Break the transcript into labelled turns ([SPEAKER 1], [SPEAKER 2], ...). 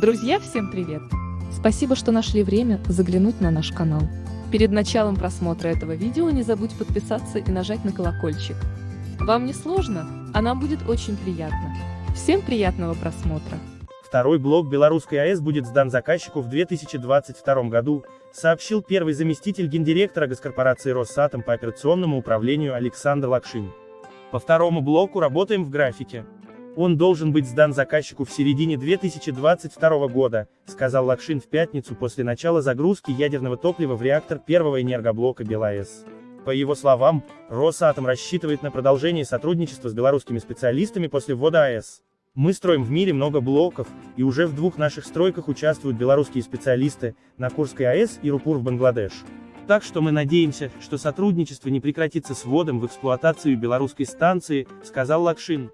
[SPEAKER 1] Друзья, всем привет! Спасибо, что нашли время заглянуть на наш канал. Перед началом просмотра этого видео не забудь подписаться и нажать на колокольчик. Вам не сложно, а нам будет очень приятно. Всем приятного просмотра!
[SPEAKER 2] Второй блок Белорусской АЭС будет сдан заказчику в 2022 году, сообщил первый заместитель гендиректора госкорпорации «Росатом» по операционному управлению Александр Лакшин. По второму блоку работаем в графике. Он должен быть сдан заказчику в середине 2022 года, сказал Лакшин в пятницу после начала загрузки ядерного топлива в реактор первого энергоблока БелАЭС. По его словам, Росатом рассчитывает на продолжение сотрудничества с белорусскими специалистами после ввода АЭС. Мы строим в мире много блоков, и уже в двух наших стройках участвуют белорусские специалисты, на Курской АЭС и Рупур в Бангладеш. Так что мы надеемся, что сотрудничество не прекратится с вводом в эксплуатацию белорусской станции, сказал Лакшин.